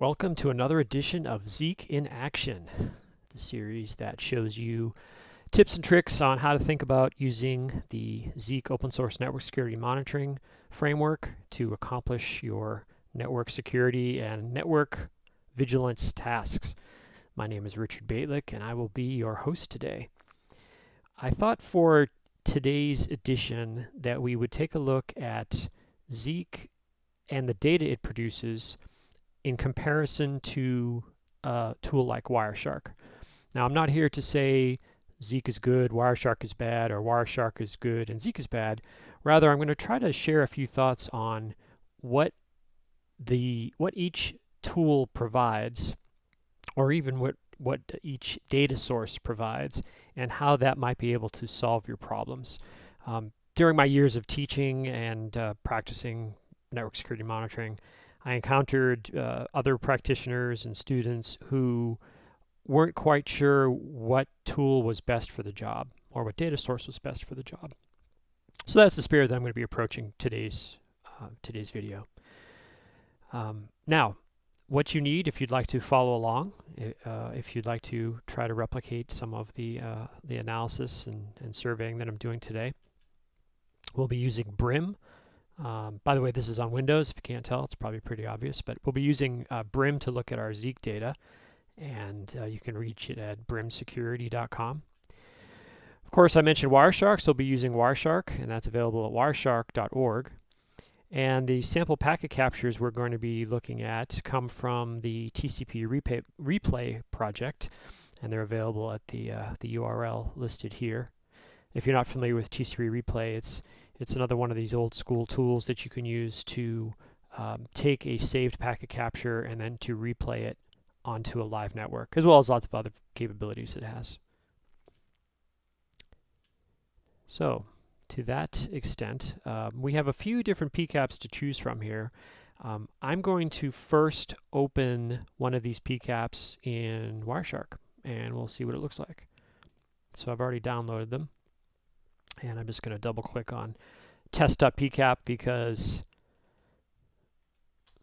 Welcome to another edition of Zeek in Action, the series that shows you tips and tricks on how to think about using the Zeek open source network security monitoring framework to accomplish your network security and network vigilance tasks. My name is Richard Bejtlich and I will be your host today. I thought for today's edition that we would take a look at Zeek and the data it produces in comparison to a tool like Wireshark. Now, I'm not here to say Zeek is good, Wireshark is bad, or Wireshark is good and Zeek is bad. Rather, I'm going to try to share a few thoughts on what the what each tool provides, or even what what each data source provides, and how that might be able to solve your problems. Um, during my years of teaching and uh, practicing network security monitoring, I encountered uh, other practitioners and students who weren't quite sure what tool was best for the job or what data source was best for the job. So that's the spirit that I'm going to be approaching today's uh, today's video. Um, now, what you need if you'd like to follow along, uh, if you'd like to try to replicate some of the uh, the analysis and, and surveying that I'm doing today, we'll be using Brim. Um, by the way, this is on Windows. If you can't tell, it's probably pretty obvious, but we'll be using uh, Brim to look at our Zeek data, and uh, you can reach it at brimsecurity.com. Of course, I mentioned Wireshark, so we'll be using Wireshark, and that's available at wireshark.org. And the sample packet captures we're going to be looking at come from the TCP replay, replay project, and they're available at the, uh, the URL listed here. If you're not familiar with TCP replay, it's it's another one of these old school tools that you can use to um, take a saved packet capture and then to replay it onto a live network, as well as lots of other capabilities it has. So, to that extent, um, we have a few different PCAPs to choose from here. Um, I'm going to first open one of these PCAPs in Wireshark, and we'll see what it looks like. So I've already downloaded them and I'm just going to double click on test.pcap because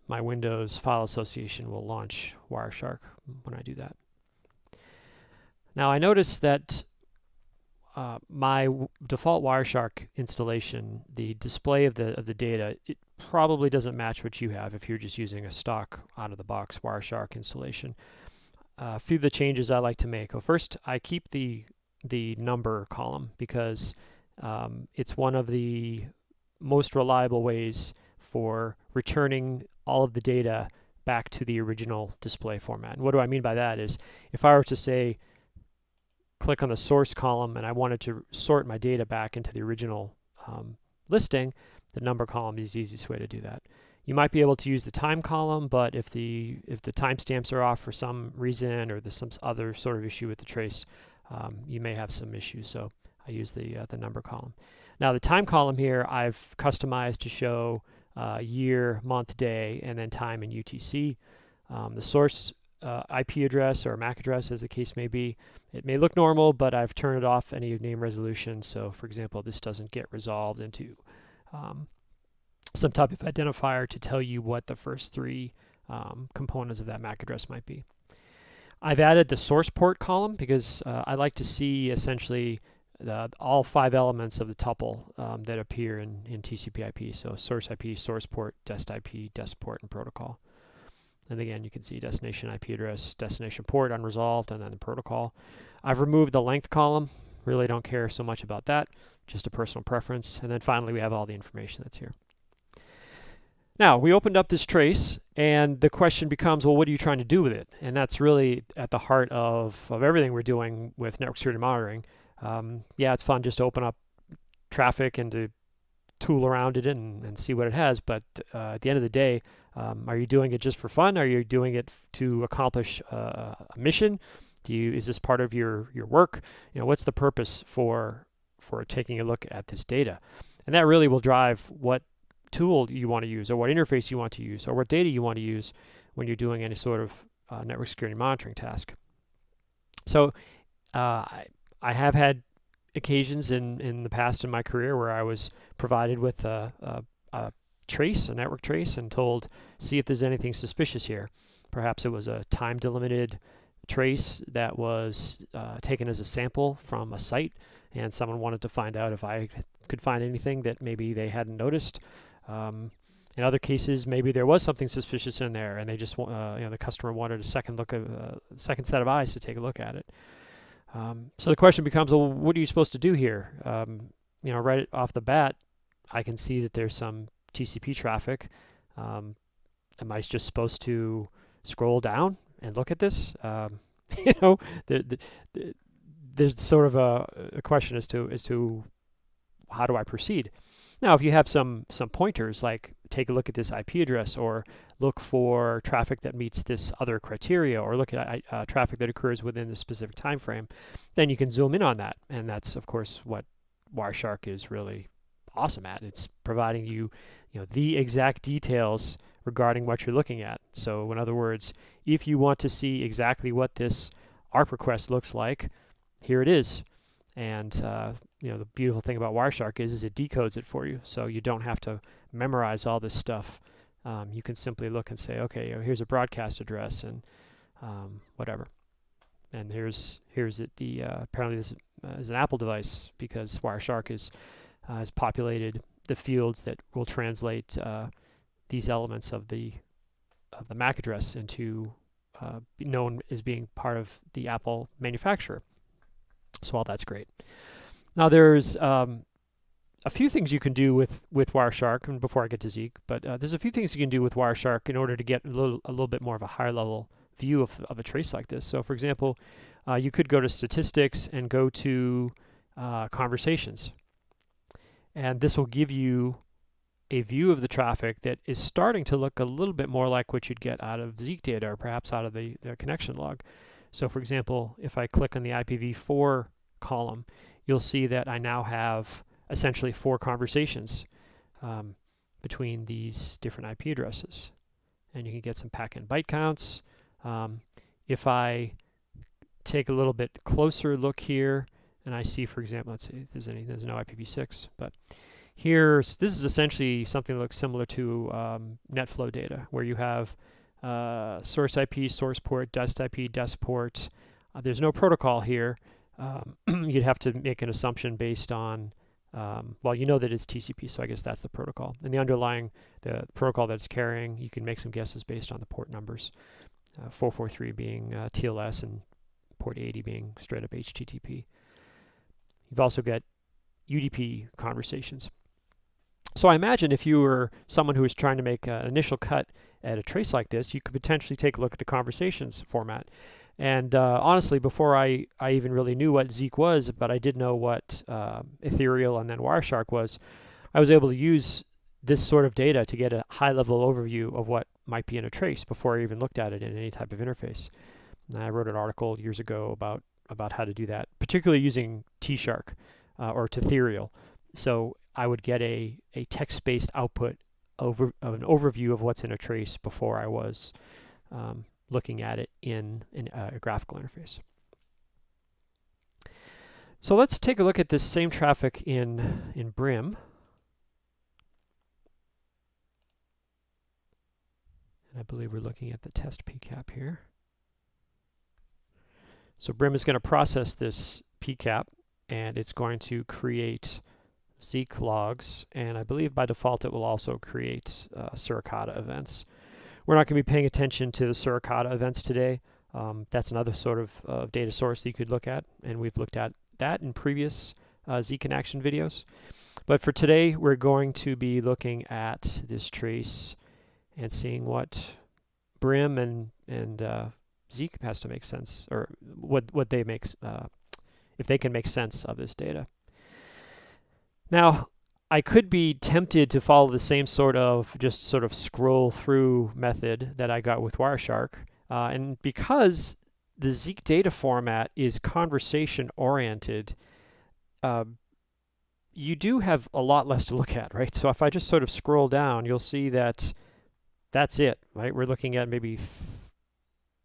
my Windows file association will launch Wireshark when I do that. Now I notice that uh, my default Wireshark installation, the display of the of the data, it probably doesn't match what you have if you're just using a stock out of the box Wireshark installation. Uh, a few of the changes I like to make. Well, first, I keep the the number column because um, it's one of the most reliable ways for returning all of the data back to the original display format. And what do I mean by that is if I were to say click on the source column and I wanted to sort my data back into the original um, listing, the number column is the easiest way to do that. You might be able to use the time column, but if the if the timestamps are off for some reason or there's some other sort of issue with the trace, um, you may have some issues. So I use the, uh, the number column. Now the time column here I've customized to show uh, year, month, day, and then time in UTC. Um, the source uh, IP address or MAC address, as the case may be, it may look normal, but I've turned off any name resolution. So for example, this doesn't get resolved into um, some type of identifier to tell you what the first three um, components of that MAC address might be. I've added the source port column because uh, I like to see essentially the, all five elements of the tuple um, that appear in, in TCP IP. So source IP, source port, dest IP, dest port, and protocol. And again, you can see destination IP address, destination port unresolved, and then the protocol. I've removed the length column. Really don't care so much about that. Just a personal preference. And then finally, we have all the information that's here. Now, we opened up this trace, and the question becomes, well, what are you trying to do with it? And that's really at the heart of, of everything we're doing with network security monitoring um, yeah, it's fun just to open up traffic and to tool around it and, and see what it has. But uh, at the end of the day, um, are you doing it just for fun? Are you doing it to accomplish uh, a mission? Do you is this part of your your work? You know, what's the purpose for for taking a look at this data? And that really will drive what tool you want to use, or what interface you want to use, or what data you want to use when you're doing any sort of uh, network security monitoring task. So uh, I have had occasions in, in the past in my career where I was provided with a, a, a trace, a network trace, and told, see if there's anything suspicious here. Perhaps it was a time delimited trace that was uh, taken as a sample from a site, and someone wanted to find out if I could find anything that maybe they hadn't noticed. Um, in other cases, maybe there was something suspicious in there, and they just, uh, you know, the customer wanted a second look, of, uh, second set of eyes to take a look at it. Um, so the question becomes, well, what are you supposed to do here? Um, you know, right off the bat, I can see that there's some TCP traffic. Um, am I just supposed to scroll down and look at this? Um, you know, the, the, the, there's sort of a, a question as to as to how do I proceed. Now, if you have some some pointers like take a look at this IP address or look for traffic that meets this other criteria or look at uh, traffic that occurs within a specific time frame, then you can zoom in on that. And that's, of course, what Wireshark is really awesome at. It's providing you, you know, the exact details regarding what you're looking at. So in other words, if you want to see exactly what this ARP request looks like, here it is. And uh, you know the beautiful thing about Wireshark is, is it decodes it for you, so you don't have to memorize all this stuff. Um, you can simply look and say, okay, here's a broadcast address and um, whatever. And here's here's it. The uh, apparently this uh, is an Apple device because Wireshark is uh, has populated the fields that will translate uh, these elements of the of the MAC address into uh, known as being part of the Apple manufacturer. So all that's great. Now there's um, a few things you can do with with Wireshark, and before I get to Zeek, but uh, there's a few things you can do with Wireshark in order to get a little a little bit more of a higher level view of, of a trace like this. So for example, uh, you could go to statistics and go to uh, conversations. And this will give you a view of the traffic that is starting to look a little bit more like what you'd get out of Zeek data or perhaps out of the, the connection log. So for example, if I click on the IPv4 column, you'll see that I now have essentially four conversations um, between these different IP addresses. And you can get some packet byte counts. Um, if I take a little bit closer look here, and I see, for example, let's see if there's any, there's no IPv6, but Here's, this is essentially something that looks similar to um, NetFlow data, where you have uh, source IP, source port, dest IP, dest port. Uh, there's no protocol here. Um, you'd have to make an assumption based on, um, well, you know that it's TCP, so I guess that's the protocol. And the underlying, the protocol that it's carrying, you can make some guesses based on the port numbers. Uh, 443 being uh, TLS and port 80 being straight up HTTP. You've also got UDP conversations. So I imagine if you were someone who was trying to make an initial cut at a trace like this, you could potentially take a look at the conversations format. And uh, honestly, before I, I even really knew what Zeek was, but I did know what uh, Ethereal and then Wireshark was, I was able to use this sort of data to get a high-level overview of what might be in a trace before I even looked at it in any type of interface. And I wrote an article years ago about about how to do that, particularly using Tshark uh, or Tethereal. So I would get a, a text-based output over of an overview of what's in a trace before I was um, looking at it in, in a graphical interface. So let's take a look at this same traffic in, in Brim. And I believe we're looking at the test PCAP here. So Brim is going to process this PCAP and it's going to create Zeek logs, and I believe by default it will also create uh, Suricata events. We're not going to be paying attention to the Suricata events today. Um, that's another sort of uh, data source that you could look at, and we've looked at that in previous uh, action videos. But for today, we're going to be looking at this trace and seeing what Brim and and uh, Zeek has to make sense, or what what they make, uh, if they can make sense of this data. Now, I could be tempted to follow the same sort of just sort of scroll through method that I got with Wireshark. Uh, and because the Zeek data format is conversation oriented, uh, you do have a lot less to look at, right? So if I just sort of scroll down, you'll see that that's it, right? We're looking at maybe th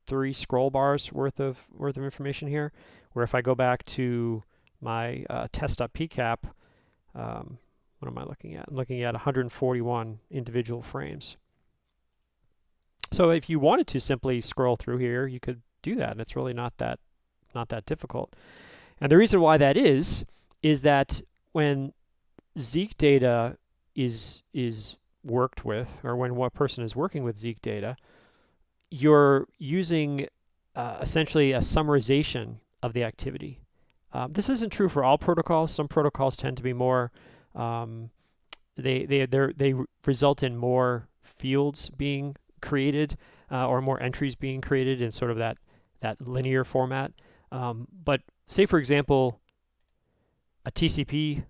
three scroll bars worth of worth of information here. Where if I go back to my uh, test.pcap, um, what am I looking at? I'm looking at 141 individual frames. So if you wanted to simply scroll through here, you could do that, and it's really not that not that difficult. And the reason why that is is that when Zeek data is is worked with, or when one person is working with Zeek data, you're using uh, essentially a summarization of the activity. Um, this isn't true for all protocols. Some protocols tend to be more, um, they, they, they result in more fields being created uh, or more entries being created in sort of that, that linear format. Um, but say, for example, a TCP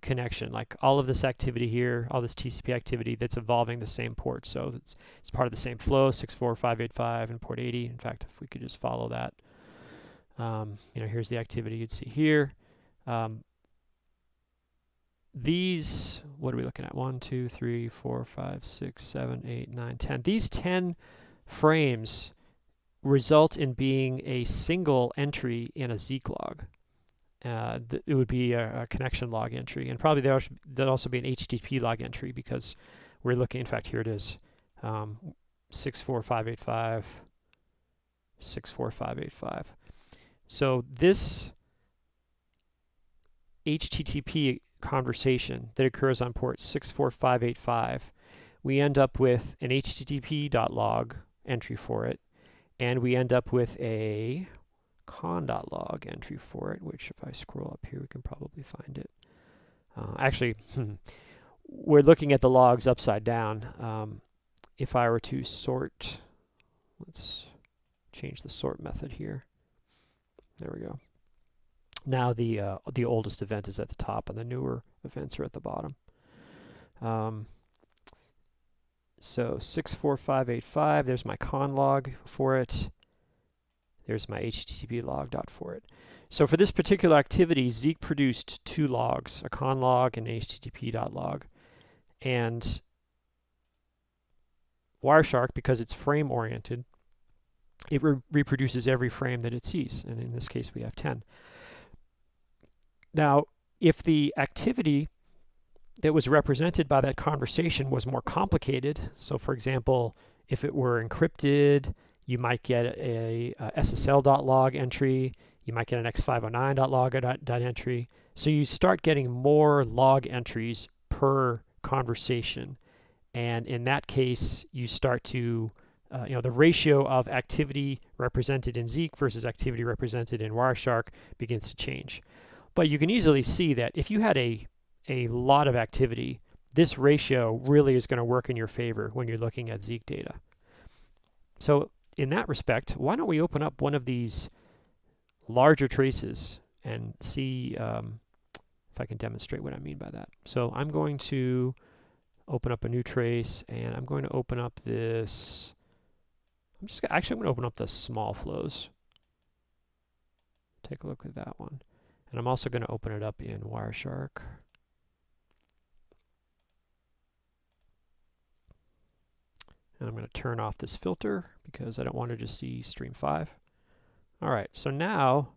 connection, like all of this activity here, all this TCP activity that's involving the same port. So it's, it's part of the same flow, 64585 and port 80. In fact, if we could just follow that, um, you know, here's the activity you'd see here. Um, these, what are we looking at? One, two, three, four, five, six, seven, eight, nine, ten. These 10 frames result in being a single entry in a Zeek log uh, it would be a, a, connection log entry. And probably there would also be an HTTP log entry because we're looking, in fact, here it is, um, 64585, 64585. So this HTTP conversation that occurs on port 64585, we end up with an http.log entry for it, and we end up with a conn.log entry for it, which if I scroll up here, we can probably find it. Uh, actually, we're looking at the logs upside down. Um, if I were to sort, let's change the sort method here. There we go. Now the uh, the oldest event is at the top, and the newer events are at the bottom. Um, so 64585, there's my conn log for it. There's my HTTP log dot for it. So for this particular activity, Zeek produced two logs, a conn log and HTTP dot log. And Wireshark, because it's frame oriented, it re reproduces every frame that it sees. And in this case, we have 10. Now, if the activity that was represented by that conversation was more complicated, so for example, if it were encrypted, you might get a, a SSL.log entry. You might get an X509.log entry. So you start getting more log entries per conversation. And in that case, you start to, uh, you know, the ratio of activity represented in Zeek versus activity represented in Wireshark begins to change. But you can easily see that if you had a, a lot of activity, this ratio really is going to work in your favor when you're looking at Zeek data. So in that respect, why don't we open up one of these larger traces and see um, if I can demonstrate what I mean by that. So I'm going to open up a new trace and I'm going to open up this, I'm just actually I'm going to open up the small flows. Take a look at that one. And I'm also going to open it up in Wireshark. And I'm going to turn off this filter because I don't want to just see stream 5. All right, so now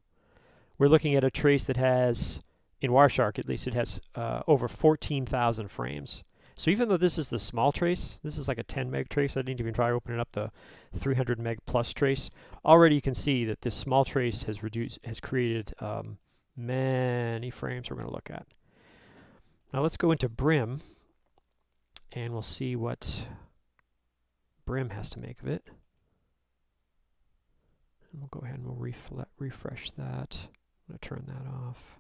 we're looking at a trace that has, in Wireshark at least, it has uh, over 14,000 frames. So even though this is the small trace, this is like a 10 meg trace, I didn't even try opening up the 300 meg plus trace. Already you can see that this small trace has reduced, has created um, many frames we're going to look at. Now let's go into Brim, and we'll see what Brim has to make of it. And we'll go ahead and we'll refresh that. I'm going to turn that off.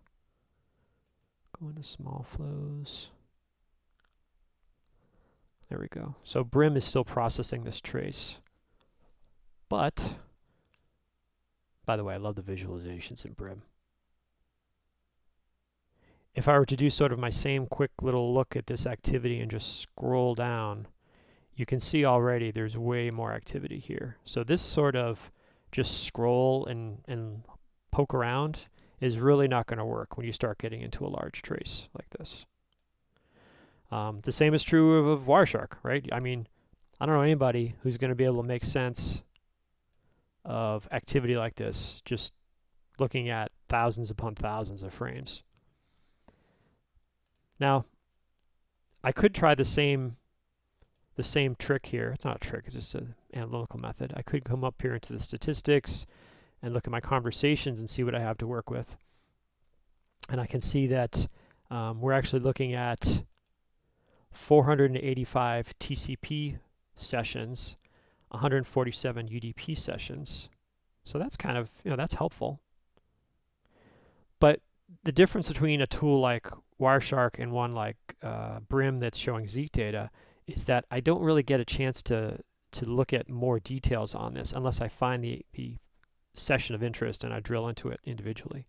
Go into small flows. There we go. So Brim is still processing this trace. But, by the way, I love the visualizations in Brim. If I were to do sort of my same quick little look at this activity and just scroll down, you can see already there's way more activity here. So this sort of just scroll and, and poke around is really not going to work when you start getting into a large trace like this. Um, the same is true of, of Wireshark, right? I mean, I don't know anybody who's going to be able to make sense of activity like this just looking at thousands upon thousands of frames. Now, I could try the same the same trick here. It's not a trick, it's just an analytical method. I could come up here into the statistics and look at my conversations and see what I have to work with. And I can see that um, we're actually looking at 485 TCP sessions, 147 UDP sessions. So that's kind of, you know, that's helpful. But the difference between a tool like Wireshark and one like uh, Brim that's showing Zeek data is that I don't really get a chance to to look at more details on this unless I find the, the session of interest and I drill into it individually.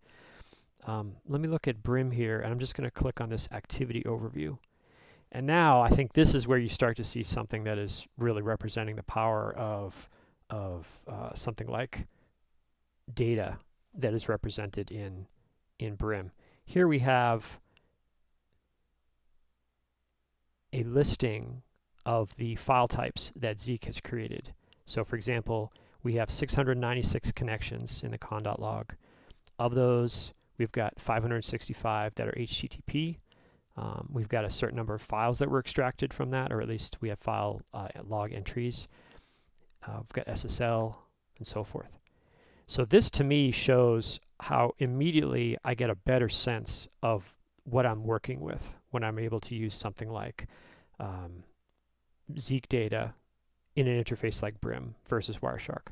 Um, let me look at Brim here, and I'm just going to click on this activity overview. And now I think this is where you start to see something that is really representing the power of, of uh, something like data that is represented in, in Brim. Here we have a listing of the file types that Zeek has created. So for example, we have 696 connections in the conn.log. Of those, we've got 565 that are HTTP. Um, we've got a certain number of files that were extracted from that, or at least we have file uh, log entries. Uh, we've got SSL and so forth. So this to me shows how immediately I get a better sense of what I'm working with when I'm able to use something like um, Zeek data in an interface like Brim versus Wireshark.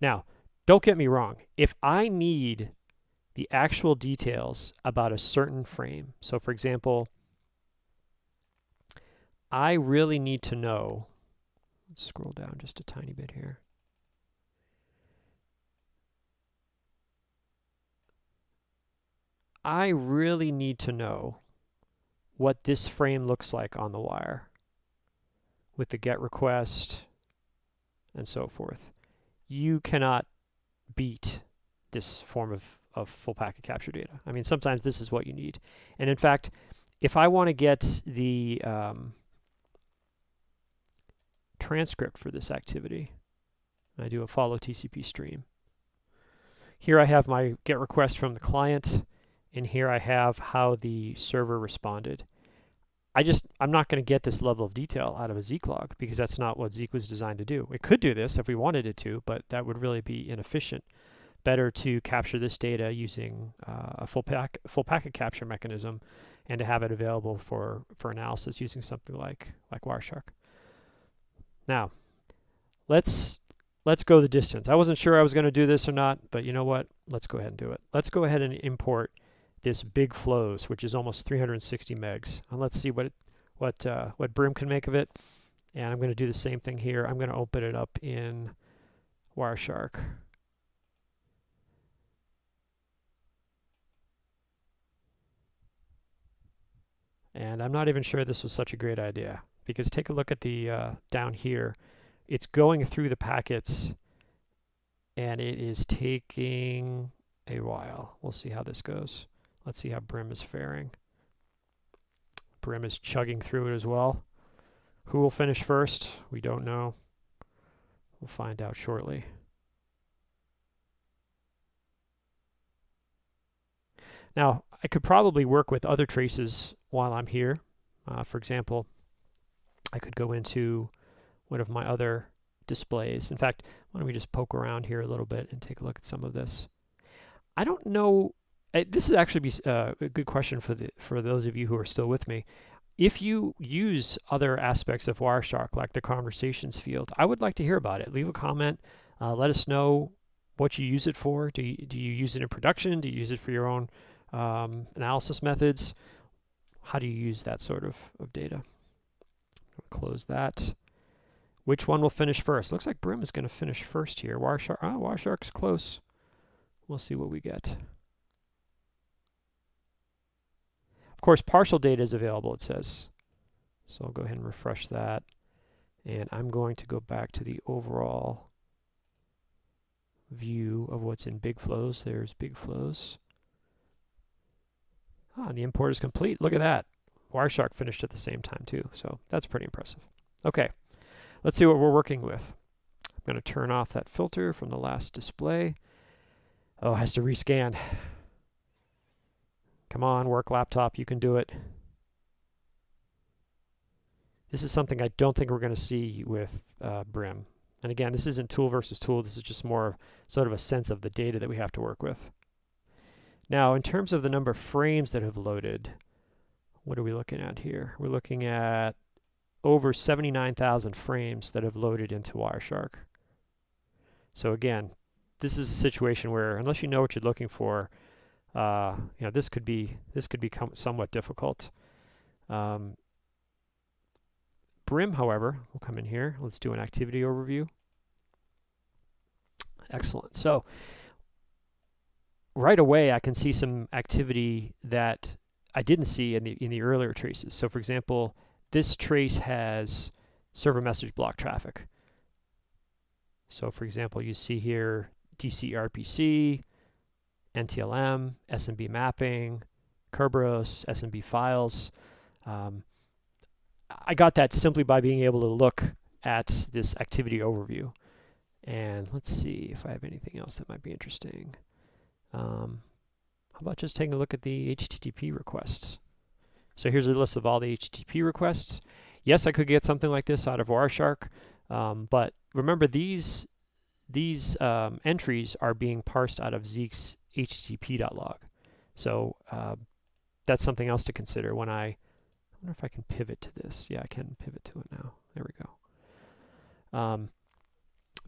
Now, don't get me wrong. If I need the actual details about a certain frame, so for example, I really need to know, let's scroll down just a tiny bit here. I really need to know what this frame looks like on the wire with the GET request and so forth. You cannot beat this form of, of full packet capture data. I mean, sometimes this is what you need. And in fact, if I want to get the um, transcript for this activity, I do a follow TCP stream. Here I have my GET request from the client and here I have how the server responded. I just, I'm not going to get this level of detail out of a Zeek log because that's not what Zeek was designed to do. It could do this if we wanted it to, but that would really be inefficient. Better to capture this data using uh, a full, pack, full packet capture mechanism and to have it available for, for analysis using something like, like Wireshark. Now, let's let's go the distance. I wasn't sure I was going to do this or not, but you know what? Let's go ahead and do it. Let's go ahead and import this big flows, which is almost 360 megs. And let's see what what uh, what Brim can make of it. And I'm going to do the same thing here. I'm going to open it up in Wireshark. And I'm not even sure this was such a great idea because take a look at the uh, down here. It's going through the packets and it is taking a while. We'll see how this goes. Let's see how Brim is faring. Brim is chugging through it as well. Who will finish first? We don't know. We'll find out shortly. Now, I could probably work with other traces while I'm here. Uh, for example, I could go into one of my other displays. In fact, why don't we just poke around here a little bit and take a look at some of this. I don't know this is actually be uh, a good question for the for those of you who are still with me. If you use other aspects of Wireshark, like the conversations field, I would like to hear about it. Leave a comment. Uh, let us know what you use it for. Do you, do you use it in production? Do you use it for your own um, analysis methods? How do you use that sort of, of data? Close that. Which one will finish first? Looks like Brim is going to finish first here. Wireshark, oh, Wireshark's close. We'll see what we get. Of course, partial data is available, it says. So I'll go ahead and refresh that. And I'm going to go back to the overall view of what's in big flows. There's big flows. Ah, and the import is complete. Look at that. Wireshark finished at the same time too. So that's pretty impressive. Okay, let's see what we're working with. I'm going to turn off that filter from the last display. Oh, it has to rescan. Come on, work laptop, you can do it. This is something I don't think we're going to see with uh, Brim. And again, this isn't tool versus tool. This is just more sort of a sense of the data that we have to work with. Now, in terms of the number of frames that have loaded, what are we looking at here? We're looking at over 79,000 frames that have loaded into Wireshark. So again, this is a situation where unless you know what you're looking for, uh, you know this could be this could become somewhat difficult. Um, Brim, however, will come in here. Let's do an activity overview. Excellent. So right away, I can see some activity that I didn't see in the in the earlier traces. So for example, this trace has server message block traffic. So for example, you see here DCRPC, NTLM, SMB mapping, Kerberos, SMB files. Um, I got that simply by being able to look at this activity overview. And let's see if I have anything else that might be interesting. Um, how about just taking a look at the HTTP requests? So here's a list of all the HTTP requests. Yes, I could get something like this out of Wireshark, um, but remember these these um, entries are being parsed out of Zeek's HTTP.log. So uh, that's something else to consider when I, I wonder if I can pivot to this. Yeah, I can pivot to it now. There we go. Um,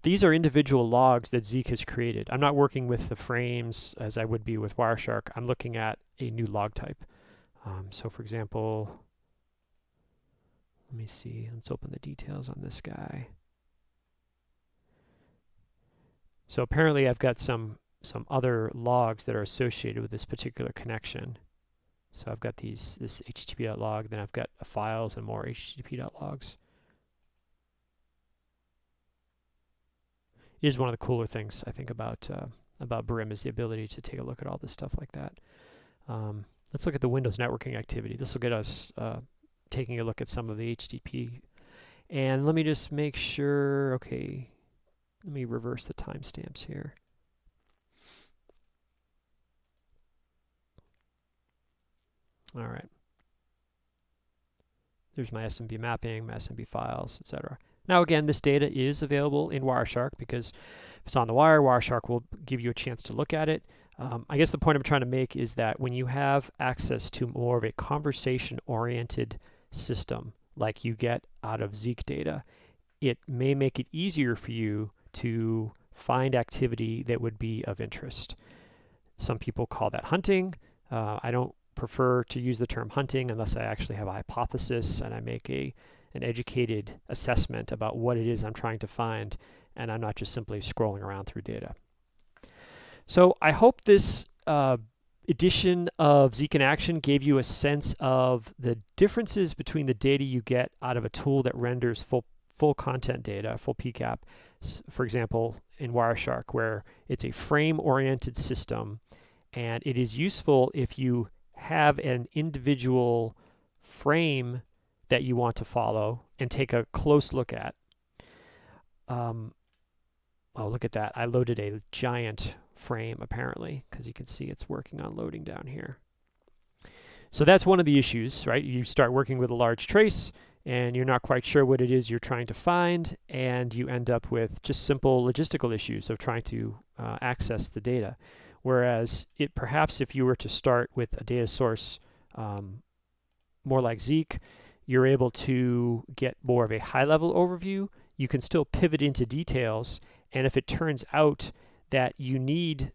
these are individual logs that Zeek has created. I'm not working with the frames as I would be with Wireshark. I'm looking at a new log type. Um, so for example, let me see, let's open the details on this guy. So apparently I've got some some other logs that are associated with this particular connection. So I've got these this HTTP.log, then I've got files and more HTTP.logs. is one of the cooler things I think about uh, about Brim is the ability to take a look at all this stuff like that. Um, let's look at the Windows networking activity. This will get us uh, taking a look at some of the HTTP. And let me just make sure, okay, let me reverse the timestamps here. All right. There's my SMB mapping, my SMB files, etc. Now again, this data is available in Wireshark because if it's on the wire, Wireshark will give you a chance to look at it. Um, I guess the point I'm trying to make is that when you have access to more of a conversation-oriented system like you get out of Zeek data, it may make it easier for you to find activity that would be of interest. Some people call that hunting. Uh, I don't prefer to use the term hunting unless I actually have a hypothesis and I make a an educated assessment about what it is I'm trying to find, and I'm not just simply scrolling around through data. So I hope this uh, edition of Zeek in Action gave you a sense of the differences between the data you get out of a tool that renders full full content data, full PCAP, for example, in Wireshark, where it's a frame-oriented system, and it is useful if you have an individual frame that you want to follow and take a close look at. Um, oh, look at that. I loaded a giant frame apparently because you can see it's working on loading down here. So that's one of the issues, right? You start working with a large trace and you're not quite sure what it is you're trying to find and you end up with just simple logistical issues of trying to uh, access the data. Whereas it perhaps if you were to start with a data source um, more like Zeek, you're able to get more of a high level overview. You can still pivot into details. And if it turns out that you need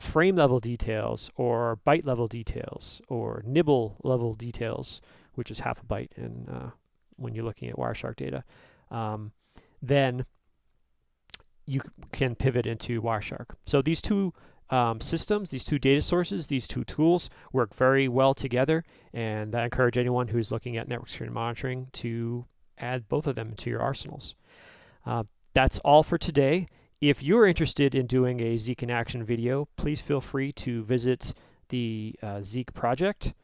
frame level details or byte level details or nibble level details, which is half a byte in, uh, when you're looking at Wireshark data, um, then you can pivot into Wireshark. So these two um, systems, these two data sources, these two tools work very well together. And I encourage anyone who's looking at network security monitoring to add both of them to your arsenals. Uh, that's all for today. If you're interested in doing a Zeek in Action video, please feel free to visit the uh, Zeek project.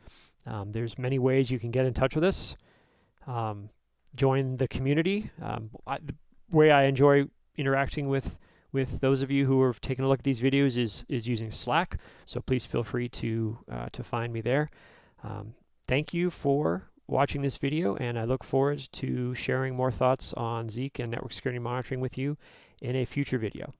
Um, there's many ways you can get in touch with us. Um, join the community. Um, I, the way I enjoy interacting with with those of you who have taken a look at these videos is, is using Slack. So please feel free to, uh, to find me there. Um, thank you for watching this video, and I look forward to sharing more thoughts on Zeek and network security monitoring with you in a future video.